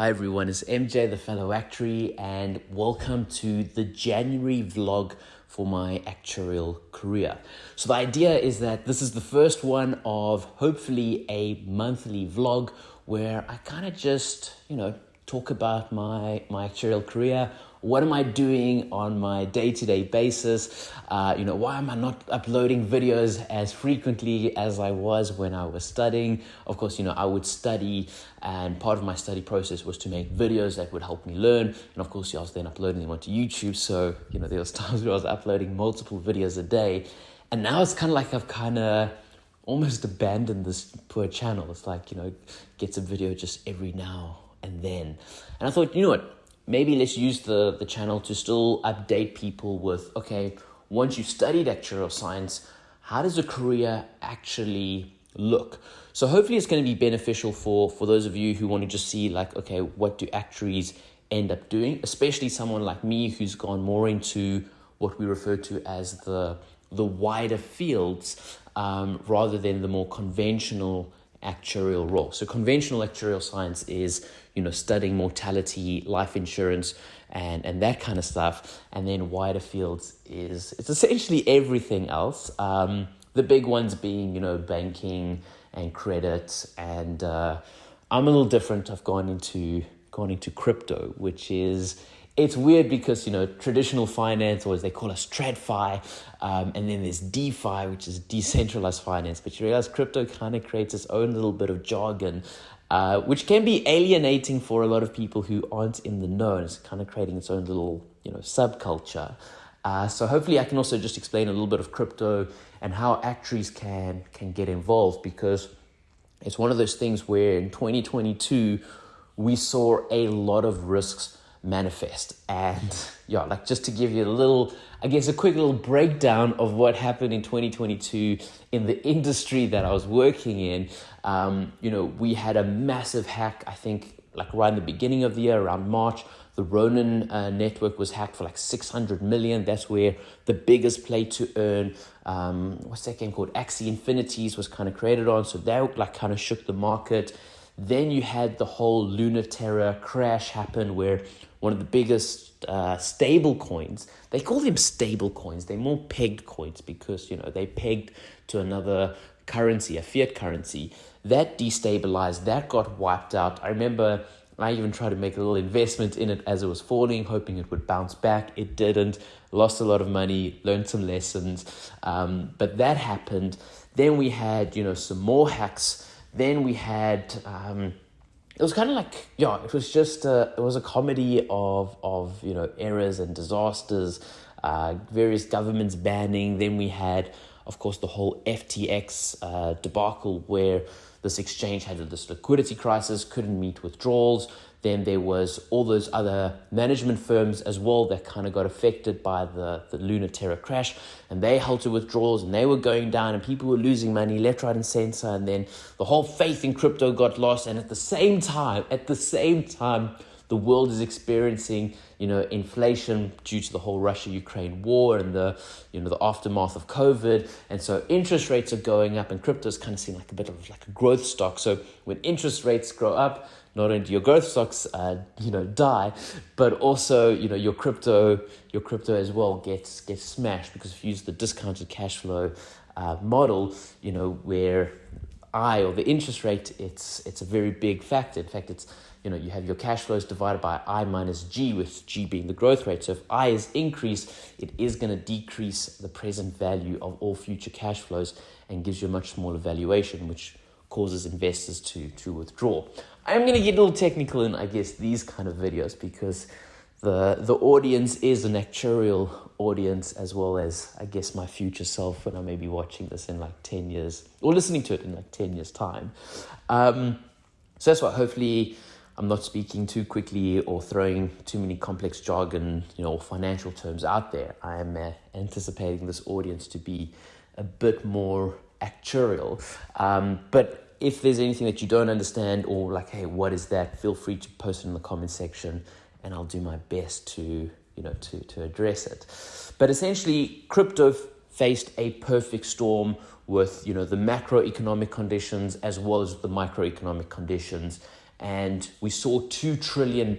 Hi everyone, it's MJ the fellow actuary and welcome to the January vlog for my actuarial career. So the idea is that this is the first one of hopefully a monthly vlog where I kind of just, you know, talk about my my actuarial career, what am I doing on my day to day basis? Uh, you know, why am I not uploading videos as frequently as I was when I was studying? Of course, you know, I would study, and part of my study process was to make videos that would help me learn. And of course, I was then uploading them onto YouTube. So, you know, there was times where I was uploading multiple videos a day. And now it's kind of like I've kind of almost abandoned this poor channel. It's like, you know, gets a video just every now and then. And I thought, you know what? Maybe let's use the, the channel to still update people with, okay, once you've studied actuarial science, how does a career actually look? So hopefully it's going to be beneficial for, for those of you who want to just see like, okay, what do actuaries end up doing? Especially someone like me who's gone more into what we refer to as the, the wider fields um, rather than the more conventional actuarial role. So conventional actuarial science is, you know, studying mortality, life insurance, and, and that kind of stuff. And then wider fields is, it's essentially everything else. Um, the big ones being, you know, banking and credit. And uh, I'm a little different. I've gone into, gone into crypto, which is, it's weird because you know traditional finance or as they call us TradFi, um, and then there's DeFi, which is decentralized finance. But you realize crypto kind of creates its own little bit of jargon, uh, which can be alienating for a lot of people who aren't in the know. And it's kind of creating its own little you know subculture. Uh, so hopefully I can also just explain a little bit of crypto and how actuaries can can get involved because it's one of those things where in 2022 we saw a lot of risks manifest. And yeah, like just to give you a little, I guess, a quick little breakdown of what happened in 2022 in the industry that I was working in. Um, you know, we had a massive hack, I think, like right in the beginning of the year, around March. The Ronin uh, network was hacked for like 600 million. That's where the biggest play to earn, um, what's that game called? Axie Infinities was kind of created on. So that like kind of shook the market. Then you had the whole Luna Terra crash happen where one of the biggest uh, stable coins, they call them stable coins, they're more pegged coins because, you know, they pegged to another currency, a fiat currency. That destabilized, that got wiped out. I remember I even tried to make a little investment in it as it was falling, hoping it would bounce back. It didn't. Lost a lot of money, learned some lessons. Um, but that happened. Then we had, you know, some more hacks then we had um, it was kind of like yeah, it was just a, it was a comedy of of you know errors and disasters, uh, various governments banning. Then we had, of course, the whole FTX uh, debacle where this exchange had this liquidity crisis, couldn't meet withdrawals. Then there was all those other management firms as well that kind of got affected by the, the Luna Terra crash and they halted withdrawals and they were going down and people were losing money left, right, and center. And then the whole faith in crypto got lost. And at the same time, at the same time, the world is experiencing, you know, inflation due to the whole Russia-Ukraine war and the, you know, the aftermath of COVID. And so interest rates are going up and crypto is kind of seen like a bit of like a growth stock. So when interest rates grow up, not only do your growth stocks, uh, you know, die, but also, you know, your crypto, your crypto as well gets gets smashed because if you use the discounted cash flow uh, model, you know, where I or the interest rate, it's it's a very big factor. In fact, it's you know you have your cash flows divided by I minus G, with G being the growth rate. So if I is increased, it is going to decrease the present value of all future cash flows and gives you a much smaller valuation, which causes investors to to withdraw. I'm going to get a little technical in, I guess, these kind of videos because the the audience is an actuarial audience as well as, I guess, my future self when I may be watching this in like 10 years or listening to it in like 10 years' time. Um, so that's why hopefully I'm not speaking too quickly or throwing too many complex jargon, you know, financial terms out there. I am uh, anticipating this audience to be a bit more actuarial. Um, but if there's anything that you don't understand or like, hey, what is that? Feel free to post it in the comment section and I'll do my best to, you know, to, to address it. But essentially, crypto faced a perfect storm with, you know, the macroeconomic conditions as well as the microeconomic conditions. and we saw $2 trillion,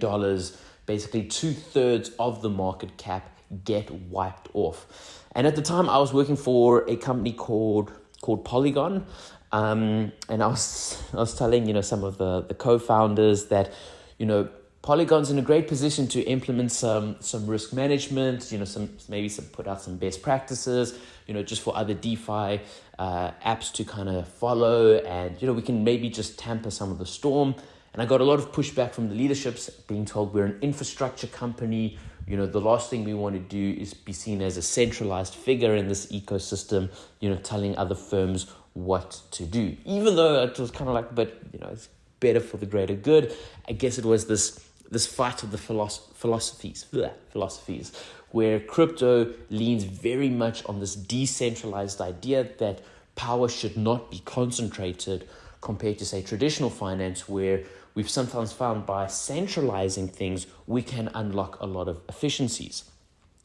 basically two thirds of the market cap, get wiped off. And at the time, I was working for a company called called Polygon, um, and I was I was telling you know some of the the co-founders that you know Polygon's in a great position to implement some some risk management, you know, some maybe some put out some best practices, you know, just for other DeFi uh, apps to kind of follow, and you know, we can maybe just tamper some of the storm. And I got a lot of pushback from the leaderships, being told we're an infrastructure company. You know, the last thing we want to do is be seen as a centralized figure in this ecosystem. You know, telling other firms what to do, even though it was kind of like, but you know, it's better for the greater good. I guess it was this this fight of the philosoph- philosophies, bleh, philosophies, where crypto leans very much on this decentralized idea that power should not be concentrated compared to, say, traditional finance, where we've sometimes found by centralizing things, we can unlock a lot of efficiencies.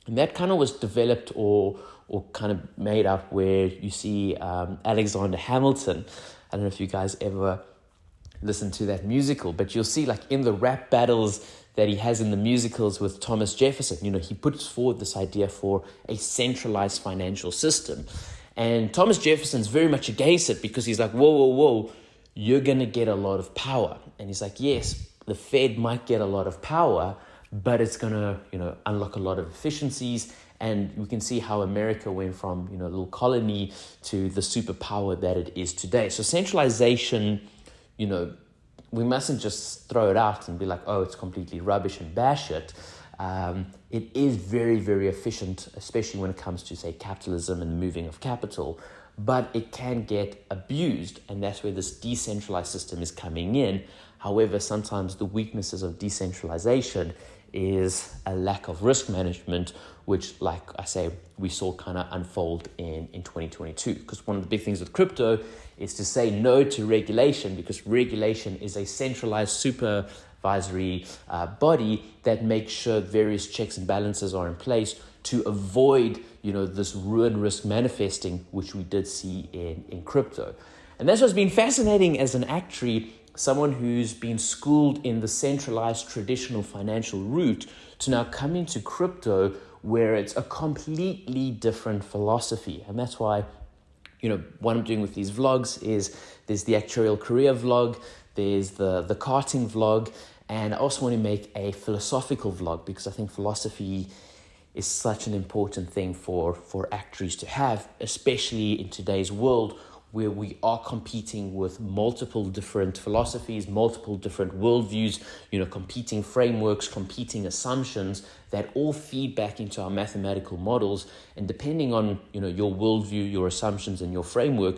And that kind of was developed or, or kind of made up where you see um, Alexander Hamilton. I don't know if you guys ever listen to that musical, but you'll see like in the rap battles that he has in the musicals with Thomas Jefferson, you know, he puts forward this idea for a centralized financial system. And Thomas Jefferson's very much against it because he's like, whoa, whoa, whoa, you're going to get a lot of power. And he's like, yes, the Fed might get a lot of power, but it's going to, you know, unlock a lot of efficiencies. And we can see how America went from, you know, a little colony to the superpower that it is today. So centralization you know, we mustn't just throw it out and be like, oh, it's completely rubbish and bash it. Um, it is very, very efficient, especially when it comes to, say, capitalism and moving of capital, but it can get abused, and that's where this decentralized system is coming in. However, sometimes the weaknesses of decentralization is a lack of risk management, which, like I say, we saw kind of unfold in, in 2022. Because one of the big things with crypto is to say no to regulation because regulation is a centralized supervisory uh, body that makes sure various checks and balances are in place to avoid you know this ruin risk manifesting which we did see in, in crypto. And that's what's been fascinating as an actuary someone who's been schooled in the centralized traditional financial route to now come into crypto where it's a completely different philosophy. And that's why you know, what I'm doing with these vlogs is there's the actuarial career vlog, there's the, the karting vlog, and I also want to make a philosophical vlog because I think philosophy is such an important thing for, for actuaries to have, especially in today's world where we are competing with multiple different philosophies, multiple different worldviews, you know, competing frameworks, competing assumptions that all feed back into our mathematical models. And depending on, you know, your worldview, your assumptions, and your framework,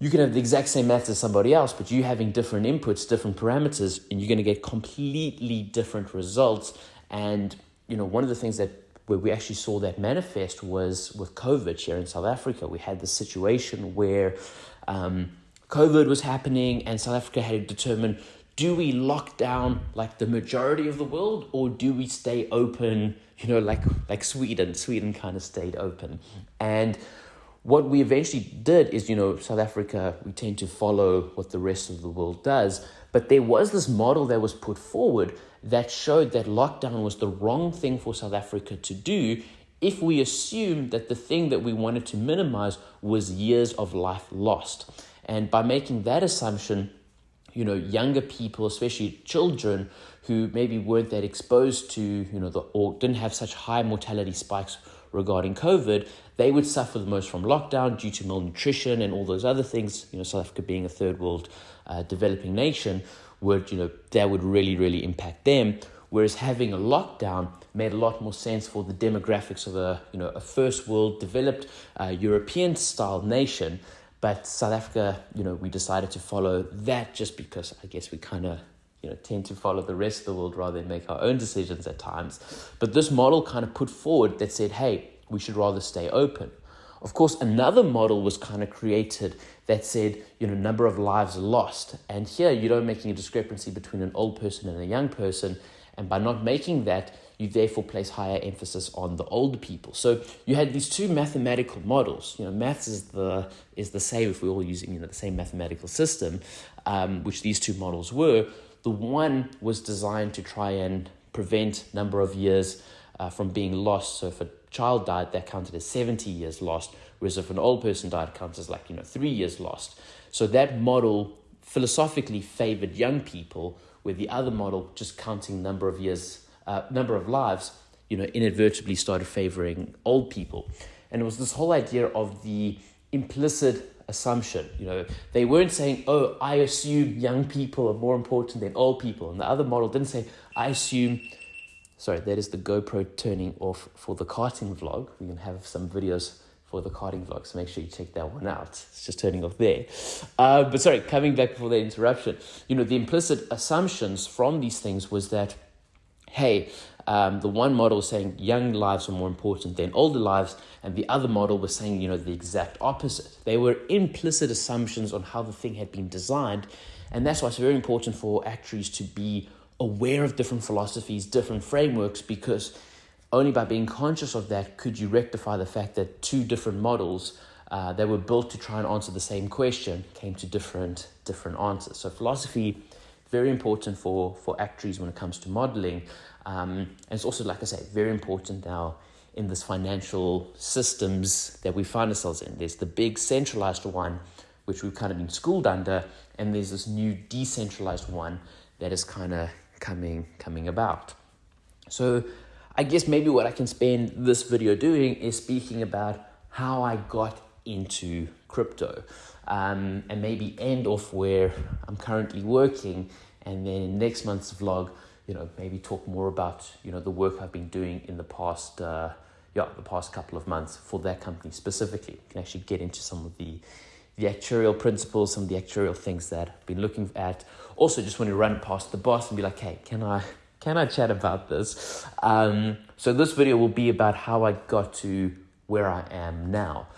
you can have the exact same math as somebody else, but you having different inputs, different parameters, and you're going to get completely different results. And, you know, one of the things that where we actually saw that manifest was with COVID here in South Africa. We had the situation where um, COVID was happening, and South Africa had to determine do we lock down like the majority of the world or do we stay open you know like like sweden sweden kind of stayed open and what we eventually did is you know south africa we tend to follow what the rest of the world does but there was this model that was put forward that showed that lockdown was the wrong thing for South Africa to do if we assumed that the thing that we wanted to minimize was years of life lost. And by making that assumption, you know, younger people, especially children who maybe weren't that exposed to, you know, the, or didn't have such high mortality spikes regarding COVID, they would suffer the most from lockdown due to malnutrition and all those other things, you know, South Africa being a third world uh, developing nation would, you know, that would really, really impact them. Whereas having a lockdown made a lot more sense for the demographics of a, you know, a first world developed uh, European style nation. But South Africa, you know, we decided to follow that just because I guess we kind of, you know, tend to follow the rest of the world rather than make our own decisions at times. But this model kind of put forward that said, hey, we should rather stay open. Of course, another model was kind of created that said, you know, number of lives lost. And here you don't making a discrepancy between an old person and a young person. And by not making that, you therefore place higher emphasis on the older people. So you had these two mathematical models. You know, maths is the is the same if we're all using you know the same mathematical system, um, which these two models were. The one was designed to try and prevent number of years uh, from being lost. So if a child died, that counted as 70 years lost, whereas if an old person died, it counts as like, you know, three years lost. So that model philosophically favored young people, where the other model, just counting number of years, uh, number of lives, you know, inadvertently started favoring old people. And it was this whole idea of the implicit assumption. You know, they weren't saying, "Oh, I assume young people are more important than old people," and the other model didn't say, "I assume." Sorry, that is the GoPro turning off for the karting vlog. We can have some videos for the karting vlog, so make sure you check that one out. It's just turning off there. Uh, but sorry, coming back before the interruption. You know, the implicit assumptions from these things was that, hey, um, the one model was saying young lives are more important than older lives, and the other model was saying, you know, the exact opposite. They were implicit assumptions on how the thing had been designed, and that's why it's very important for actuaries to be aware of different philosophies, different frameworks, because only by being conscious of that could you rectify the fact that two different models uh, that were built to try and answer the same question came to different different answers. So philosophy very important for for actuaries when it comes to modeling. Um, and it's also, like I say, very important now in this financial systems that we find ourselves in. There's the big centralized one, which we've kind of been schooled under, and there's this new decentralized one that is kind of coming coming about. So I guess maybe what I can spend this video doing is speaking about how I got into crypto um, and maybe end off where I'm currently working and then next month's vlog you know, maybe talk more about, you know, the work I've been doing in the past, uh, yeah, the past couple of months for that company specifically. can actually get into some of the, the actuarial principles, some of the actuarial things that I've been looking at. Also, just want to run past the boss and be like, hey, can I, can I chat about this? Um, so this video will be about how I got to where I am now.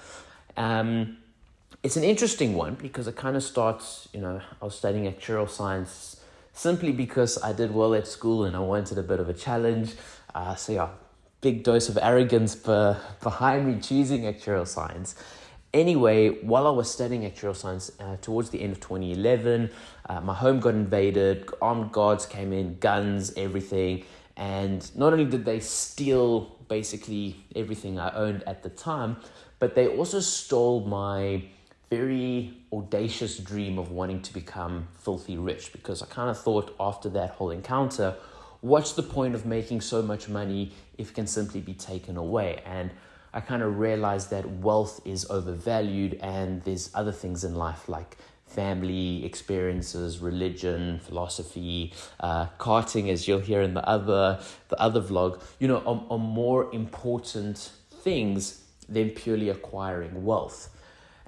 Um, it's an interesting one because it kind of starts, you know, I was studying actuarial science simply because I did well at school and I wanted a bit of a challenge. Uh, so yeah, big dose of arrogance behind me choosing actuarial science. Anyway, while I was studying actuarial science uh, towards the end of 2011, uh, my home got invaded, armed guards came in, guns, everything. And not only did they steal basically everything I owned at the time, but they also stole my very audacious dream of wanting to become filthy rich because I kind of thought after that whole encounter, what's the point of making so much money if it can simply be taken away? And I kind of realized that wealth is overvalued and there's other things in life like family experiences, religion, philosophy, uh, karting, as you'll hear in the other the other vlog, you know, are, are more important things than purely acquiring wealth.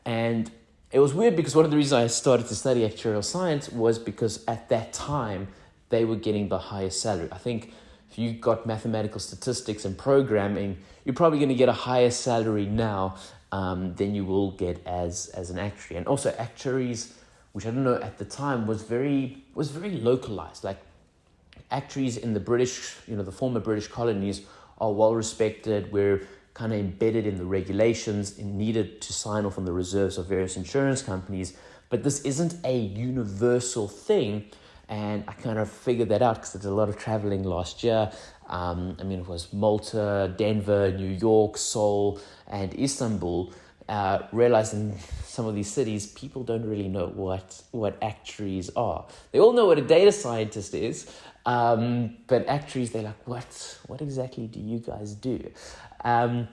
And it was weird because one of the reasons I started to study actuarial science was because at that time they were getting the highest salary. I think if you got mathematical statistics and programming, you're probably going to get a higher salary now um, than you will get as as an actuary. And also actuaries, which I don't know at the time was very was very localized. Like actuaries in the British, you know, the former British colonies are well respected. We're kind of embedded in the regulations and needed to sign off on the reserves of various insurance companies. But this isn't a universal thing. And I kind of figured that out because I did a lot of traveling last year. Um, I mean, it was Malta, Denver, New York, Seoul, and Istanbul. Uh, realizing some of these cities, people don't really know what, what actuaries are. They all know what a data scientist is, um, but actuaries, they're like, what, what exactly do you guys do? Um,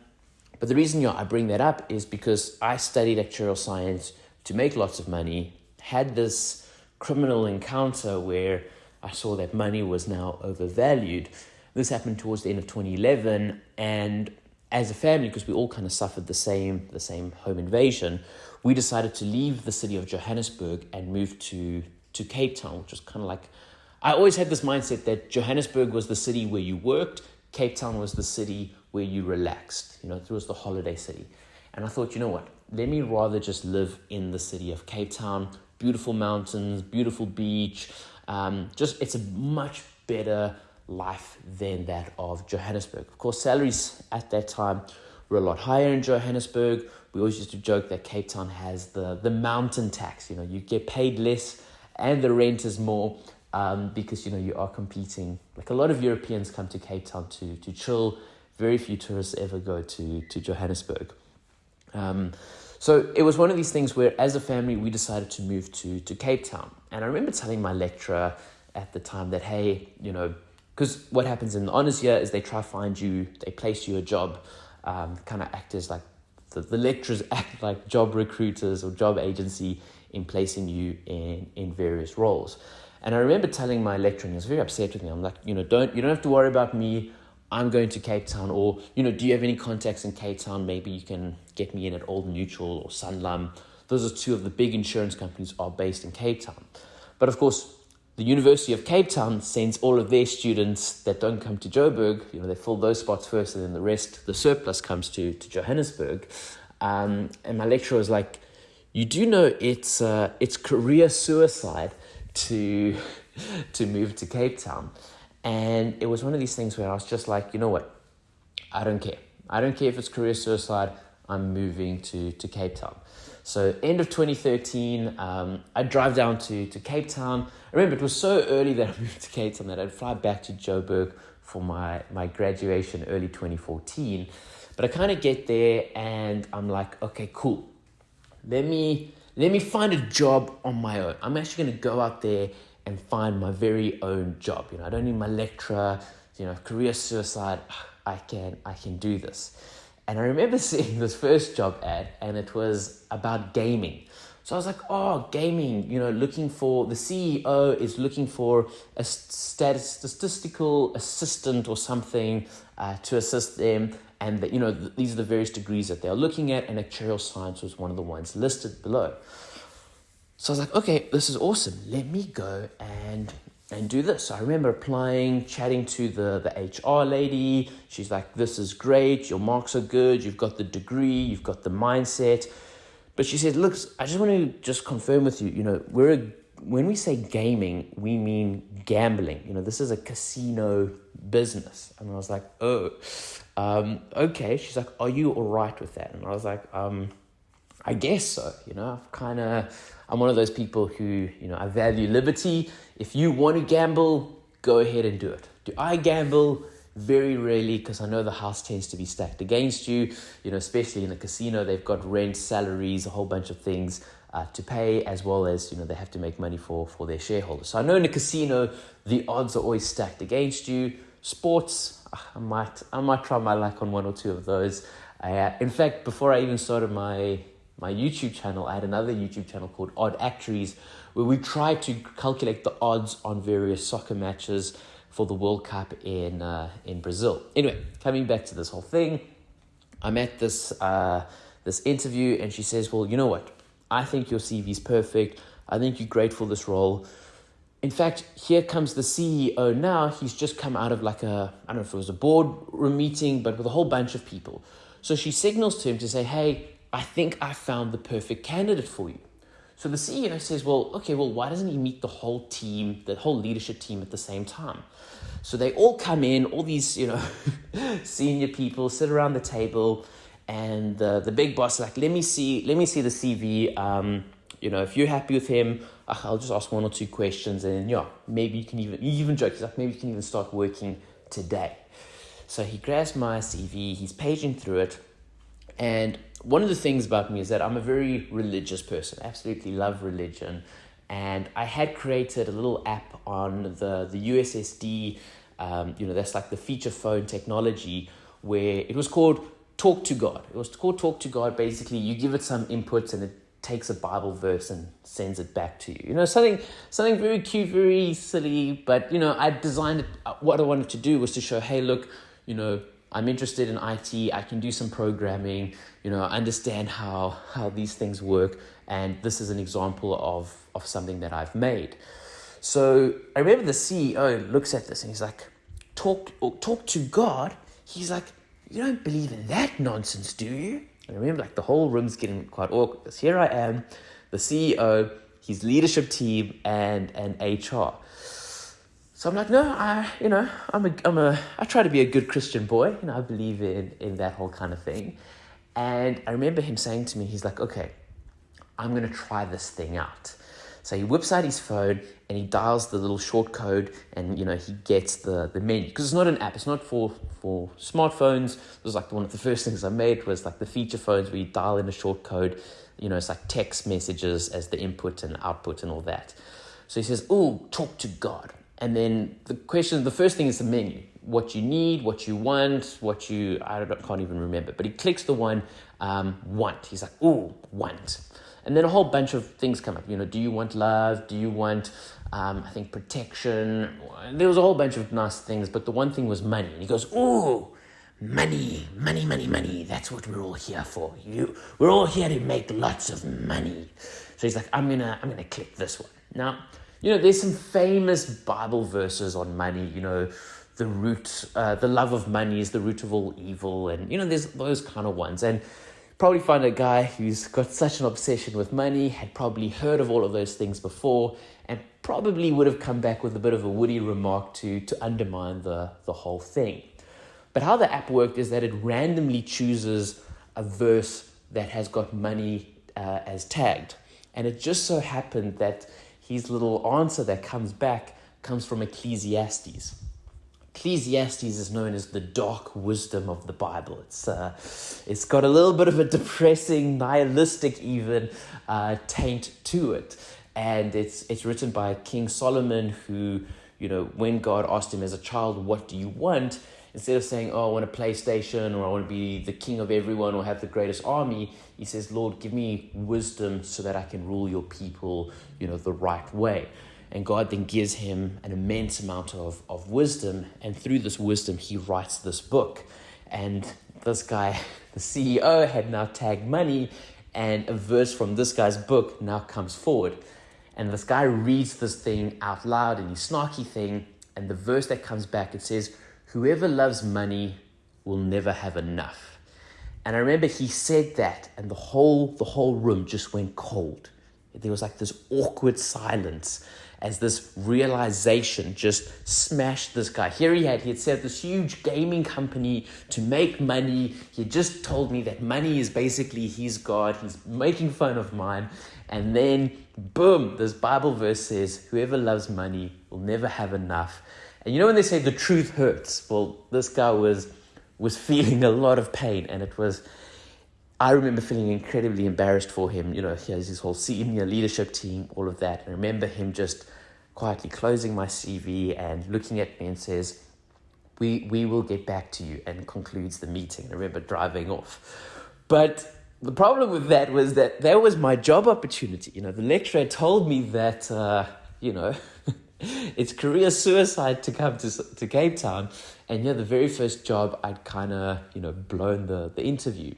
but the reason you know, I bring that up is because I studied actuarial science to make lots of money, had this criminal encounter where I saw that money was now overvalued. This happened towards the end of 2011, and as a family, because we all kind of suffered the same the same home invasion, we decided to leave the city of Johannesburg and move to to Cape Town, which was kind of like I always had this mindset that Johannesburg was the city where you worked, Cape Town was the city where you relaxed. You know, it was the holiday city. And I thought, you know what? Let me rather just live in the city of Cape Town. Beautiful mountains, beautiful beach. Um, just it's a much better life than that of Johannesburg. Of course, salaries at that time were a lot higher in Johannesburg. We always used to joke that Cape Town has the, the mountain tax. You know, you get paid less and the rent is more. um, because you know you are competing. Like a lot of Europeans come to Cape Town to to chill. Very few tourists ever go to to Johannesburg. Um, so it was one of these things where, as a family, we decided to move to to Cape Town. And I remember telling my lecturer at the time that, hey, you know, because what happens in the honors year is they try to find you, they place you a job, um, kind of act as like the, the lecturers act like job recruiters or job agency in placing you in in various roles. And I remember telling my lecturer, and he was very upset with me. I'm like, you know, don't you don't have to worry about me. I'm going to Cape Town, or you know, do you have any contacts in Cape Town? Maybe you can get me in at Old Mutual or Sanlam. Those are two of the big insurance companies are based in Cape Town. But of course, the University of Cape Town sends all of their students that don't come to Joburg. You know, they fill those spots first, and then the rest, the surplus, comes to to Johannesburg. Um, and my lecturer was like, "You do know it's uh, it's career suicide." to to move to Cape Town. And it was one of these things where I was just like, you know what? I don't care. I don't care if it's career suicide. I'm moving to, to Cape Town. So end of 2013, um, I drive down to, to Cape Town. I remember it was so early that I moved to Cape Town that I'd fly back to Joburg for my, my graduation early 2014. But I kind of get there and I'm like, okay, cool. Let me let me find a job on my own. I'm actually going to go out there and find my very own job. You know, I don't need my lecturer, you know, career suicide. I can, I can do this. And I remember seeing this first job ad and it was about gaming. So I was like, oh, gaming, you know, looking for the CEO is looking for a statistical assistant or something uh, to assist them and that you know th- these are the various degrees that they're looking at and actuarial science was one of the ones listed below so i was like okay this is awesome. Let me go and and do this. So i remember applying chatting to the the hr lady. She's like this is great. Your marks are good. You've got the degree. You've got the mindset. But she said look i just want to just confirm with you you know we're a, when we say gaming we mean gambling. You know this is a casino business. And i was like oh um, okay. She's like, are you all right with that? And I was like, um, I guess so. You know, I've kind of, I'm one of those people who, you know, I value liberty. If you want to gamble, go ahead and do it. Do I gamble? Very rarely, because I know the house tends to be stacked against you. You know, especially in a casino, they've got rent, salaries, a whole bunch of things uh, to pay, as well as you know they have to make money for for their shareholders. So I know in a casino, the odds are always stacked against you. Sports, I might I might try my luck on one or two of those. Uh, in fact, before I even started my my YouTube channel, I had another YouTube channel called Odd Actuaries, where we tried to calculate the odds on various soccer matches for the World Cup in uh, in Brazil. Anyway, coming back to this whole thing, I'm at this uh, this interview, and she says, "Well, you know what? I think your CV is perfect. I think you're great for this role." In fact, here comes the CEO now. He's just come out of like a, I don't know if it was a boardroom meeting, but with a whole bunch of people. So she signals to him to say, Hey, I think I found the perfect candidate for you. So the CEO says, Well, okay, well, why doesn't he meet the whole team, the whole leadership team at the same time? So they all come in, all these, you know, senior people sit around the table, and the, the big boss like, Let me see, let me see the CV. Um, you know, if you're happy with him, I'll just ask one or two questions, and yeah, maybe you can even you even joke. He's like, maybe you can even start working today. So he grabs my CV, he's paging through it, and one of the things about me is that I'm a very religious person. absolutely love religion, and I had created a little app on the the USSD. Um, you know, that's like the feature phone technology where it was called Talk to God. It was called Talk to God. Basically, you give it some inputs and it takes a Bible verse and sends it back to you. You know, something something very cute, very silly, but you know, I designed it. What I wanted to do was to show, hey, look, you know, I'm interested in IT. I can do some programming. You know, understand how how these things work, and this is an example of of something that I've made. So I remember the CEO looks at this and he's like, talk talk to God. He's like, you don't believe in that nonsense, do you? And I remember like the whole room's getting quite awkward here I am, the CEO, his leadership team, and and HR. So I'm like, no, I, you know, I'm a, I'm a, I try to be a good Christian boy. You know, I believe in in that whole kind of thing. And I remember him saying to me, he's like, okay, I'm gonna try this thing out. So he whips out his phone and he dials the little short code and you know he gets the, the menu because it's not an app it's not for for smartphones it was like one of the first things i made was like the feature phones where you dial in a short code you know it's like text messages as the input and output and all that so he says oh talk to god and then the question the first thing is the menu what you need what you want what you i don't, can't even remember but he clicks the one um, want he's like oh want and then a whole bunch of things come up. You know, do you want love? Do you want, um, I think, protection? There was a whole bunch of nice things, but the one thing was money. And he goes, oh money, money, money, money. That's what we're all here for. You, we're all here to make lots of money. So he's like, I'm gonna, I'm gonna click this one. Now, you know, there's some famous Bible verses on money. You know, the root, uh, the love of money is the root of all evil, and you know, there's those kind of ones. And probably find a guy who's got such an obsession with money, had probably heard of all of those things before, and probably would have come back with a bit of a woody remark to, to undermine the, the whole thing. But how the app worked is that it randomly chooses a verse that has got money uh, as tagged. And it just so happened that his little answer that comes back comes from Ecclesiastes. Ecclesiastes is known as the dark wisdom of the Bible. It's uh, it's got a little bit of a depressing, nihilistic, even uh, taint to it, and it's it's written by King Solomon, who you know when God asked him as a child, "What do you want?" Instead of saying, "Oh, I want a PlayStation," or "I want to be the king of everyone," or have the greatest army, he says, "Lord, give me wisdom so that I can rule your people, you know, the right way." And God then gives him an immense amount of, of wisdom. And through this wisdom, he writes this book. And this guy, the CEO, had now tagged money. And a verse from this guy's book now comes forward. And this guy reads this thing out loud in his snarky thing. And the verse that comes back, it says, Whoever loves money will never have enough. And I remember he said that, and the whole, the whole room just went cold. There was like this awkward silence as this realization just smashed this guy. Here he had, he had set this huge gaming company to make money. He just told me that money is basically his God. He's making fun of mine. And then, boom, this Bible verse says, Whoever loves money will never have enough. And you know when they say the truth hurts? Well, this guy was was feeling a lot of pain, and it was I remember feeling incredibly embarrassed for him. You know, he has his whole senior leadership team, all of that. I remember him just quietly closing my CV and looking at me and says, we, we will get back to you, and concludes the meeting. I remember driving off. But the problem with that was that there was my job opportunity. You know, the lecturer told me that, uh, you know, it's career suicide to come to, to Cape Town. And yeah, the very first job, I'd kind of, you know, blown the, the interview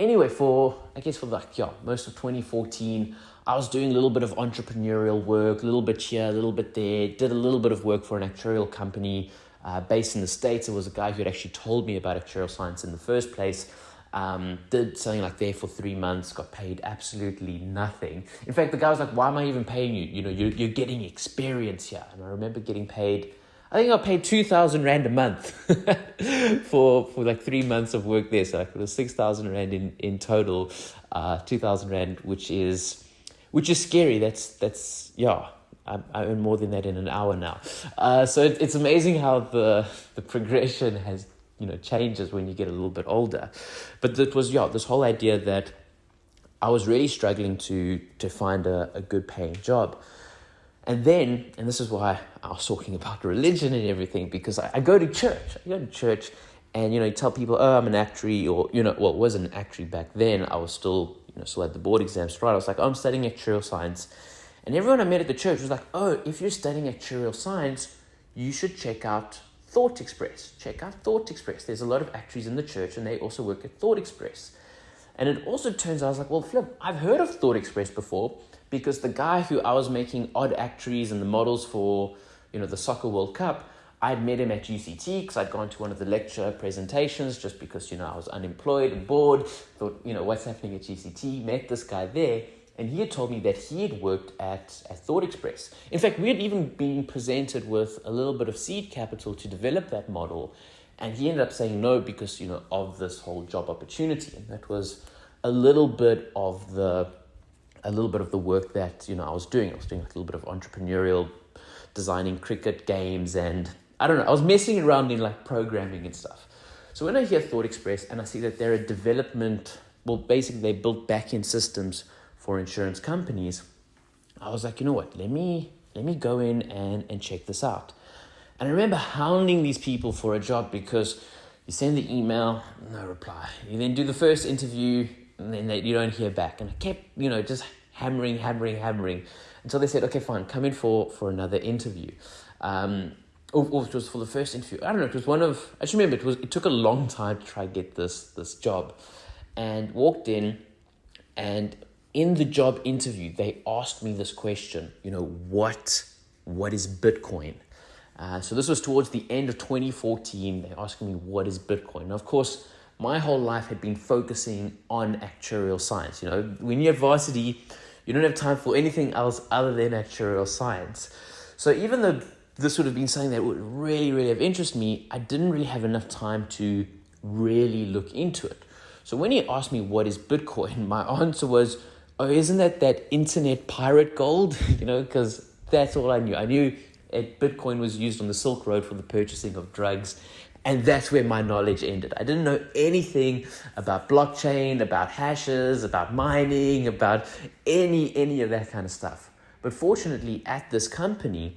anyway, for I guess for like yeah, most of 2014, I was doing a little bit of entrepreneurial work, a little bit here, a little bit there. Did a little bit of work for an actuarial company uh, based in the states. It was a guy who had actually told me about actuarial science in the first place. Um, did something like there for three months, got paid absolutely nothing. In fact, the guy was like, "Why am I even paying you? You know, you're you're getting experience here." And I remember getting paid I think I paid two thousand rand a month for for like three months of work there. So like it was six thousand rand in in total, uh, two thousand rand, which is which is scary. That's that's yeah. I, I earn more than that in an hour now. Uh, so it, it's amazing how the the progression has you know changes when you get a little bit older. But it was yeah this whole idea that I was really struggling to to find a, a good paying job. And then, and this is why I was talking about religion and everything, because I, I go to church. I go to church and, you know, you tell people, oh, I'm an actuary, or, you know, well, it wasn't an actuary back then. I was still, you know, still had the board exams right. I was like, oh, I'm studying actuarial science. And everyone I met at the church was like, oh, if you're studying actuarial science, you should check out Thought Express. Check out Thought Express. There's a lot of actuaries in the church and they also work at Thought Express. And it also turns out, I was like, well, Flip, I've heard of Thought Express before, because the guy who I was making odd actuaries and the models for, you know, the Soccer World Cup, I'd met him at UCT because I'd gone to one of the lecture presentations just because, you know, I was unemployed and bored. Thought, you know, what's happening at UCT? Met this guy there. And he had told me that he had worked at, at Thought Express. In fact, we had even been presented with a little bit of seed capital to develop that model. And he ended up saying no because, you know, of this whole job opportunity. And that was a little bit of the a little bit of the work that you know I was doing. I was doing a little bit of entrepreneurial designing cricket games and I don't know, I was messing around in like programming and stuff. So when I hear Thought Express and I see that they're a development, well, basically they built back-end systems for insurance companies, I was like, you know what, let me let me go in and, and check this out. And I remember hounding these people for a job because you send the email, no reply. You then do the first interview, and then they, you don't hear back. And I kept, you know, just hammering, hammering, hammering until they said, okay, fine, come in for, for another interview. Um, or, or, it was for the first interview. I don't know. It was one of. I just remember it was. It took a long time to try get this this job, and walked in, and in the job interview they asked me this question. You know what? What is Bitcoin? Uh, so this was towards the end of 2014. They asked me what is Bitcoin. Now, of course, my whole life had been focusing on actuarial science. You know, when you're at varsity, you don't have time for anything else other than actuarial science. So even though this would have been something that would really, really have interested me, I didn't really have enough time to really look into it. So when he asked me what is Bitcoin, my answer was, oh, isn't that that internet pirate gold? you know, because that's all I knew. I knew it, Bitcoin was used on the Silk Road for the purchasing of drugs. And that's where my knowledge ended. I didn't know anything about blockchain, about hashes, about mining, about any any of that kind of stuff. But fortunately, at this company,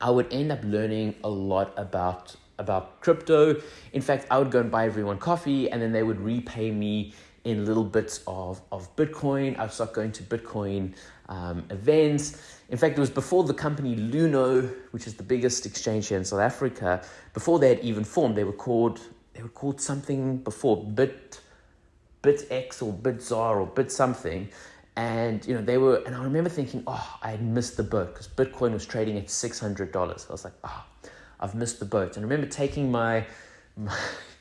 I would end up learning a lot about about crypto. In fact, I would go and buy everyone coffee and then they would repay me in little bits of, of Bitcoin. I'd start going to Bitcoin um, events. In fact, it was before the company Luno, which is the biggest exchange here in South Africa, before they had even formed, they were called they were called something before Bit BitX or BitZar or Bit something and you know they were and i remember thinking oh i had missed the boat because bitcoin was trading at $600 i was like oh i've missed the boat and i remember taking my, my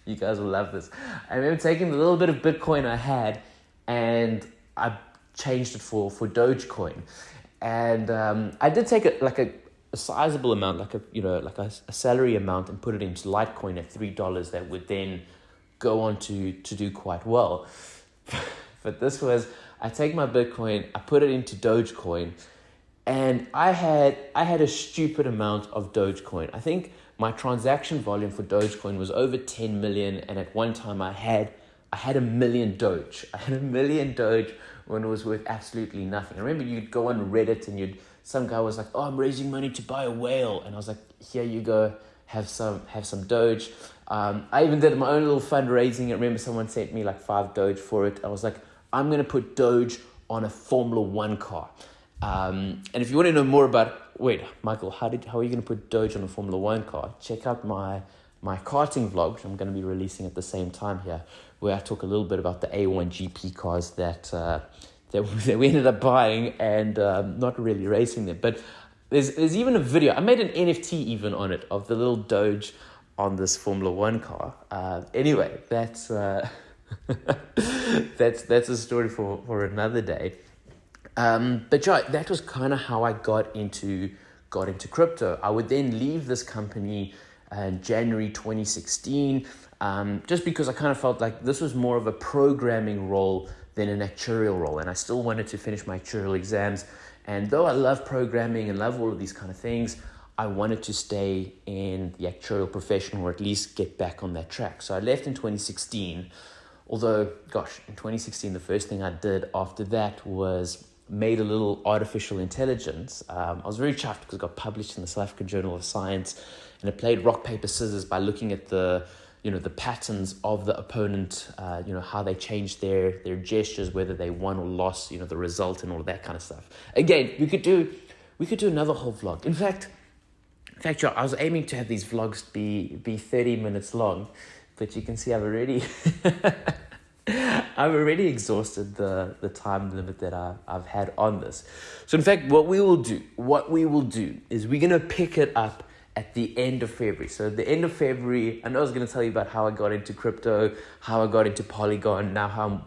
you guys will love this. I remember taking the little bit of bitcoin i had and i changed it for for dogecoin. And um, i did take it like a, a sizable amount like a you know like a, a salary amount and put it into litecoin at three dollars that would then go on to to do quite well. But this was I take my Bitcoin, I put it into Dogecoin, and I had I had a stupid amount of Dogecoin. I think my transaction volume for Dogecoin was over 10 million, and at one time I had I had a million Doge. I had a million Doge when it was worth absolutely nothing. I remember you'd go on Reddit and you'd some guy was like, "Oh, I'm raising money to buy a whale," and I was like, "Here you go, have some have some Doge." Um, I even did my own little fundraising. I remember someone sent me like five Doge for it. I was like, I'm to put Doge on a Formula One car. Um, and if you want to know more about, wait, Michael, how did how are you going to put Doge on a Formula One car? Check out my my karting vlog, which I'm going to be releasing at the same time here, where I talk a little bit about the A1 GP cars that uh, that, that we ended up buying and um, not really racing them. But there's there's even a video. I made an NFT even on it of the little Doge on this Formula One car. Uh, anyway, that's. Uh, that's that's a story for, for another day. Um, but yeah, that was kind of how I got into got into crypto. I would then leave this company in January 2016, um, just because I kind of felt like this was more of a programming role than an actuarial role, and I still wanted to finish my actuarial exams. And though I love programming and love all of these kind of things, I wanted to stay in the actuarial profession or at least get back on that track. So I left in 2016. Although, gosh, in 2016, the first thing I did after that was made a little artificial intelligence. Um, I was very chuffed because it got published in the South African Journal of Science, and it played rock paper scissors by looking at the you know the patterns of the opponent, uh, you know how they changed their their gestures, whether they won or lost, you know the result and all that kind of stuff. Again, we could do we could do another whole vlog. In fact, in fact, I was aiming to have these vlogs be be thirty minutes long but you can see I've already I've already exhausted the, the time limit that I, I've had on this. So in fact, what we will do, what we will do is we're gonna pick it up at the end of February. So at the end of February, I know I was gonna tell you about how I got into crypto, how I got into Polygon, now how I'm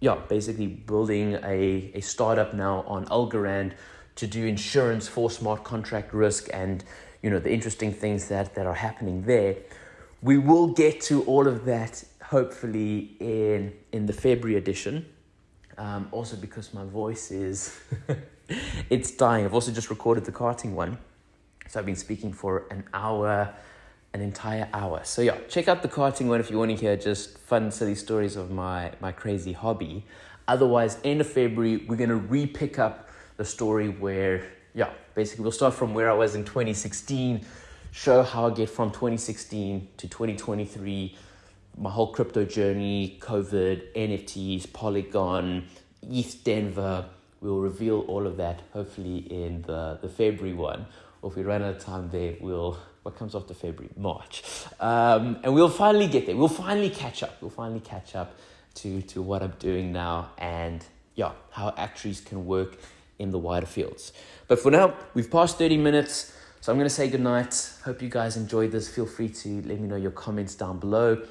yeah, basically building a, a startup now on Algorand to do insurance for smart contract risk and you know the interesting things that, that are happening there we will get to all of that hopefully in in the February edition. Um, also because my voice is it's dying. I've also just recorded the karting one. So I've been speaking for an hour, an entire hour. So yeah, check out the karting one if you want to hear just fun, silly stories of my, my crazy hobby. Otherwise, end of February, we're to re-pick up the story where, yeah, basically we'll start from where I was in 2016, show how I get from 2016 to 2023, my whole crypto journey, COVID, NFTs, Polygon, ETH Denver. We'll reveal all of that hopefully in the, the February one. Or if we run out of time there, we'll what comes after February? March. Um, and we'll finally get there. We'll finally catch up. We'll finally catch up to, to what I'm doing now and yeah, how actuaries can work in the wider fields. But for now, we've passed 30 minutes. So I'm going to say goodnight. Hope you guys enjoyed this. Feel free to let me know your comments down below.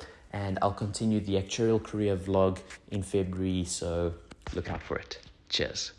And I'll continue the actuarial career vlog in February. So look out for it. Cheers.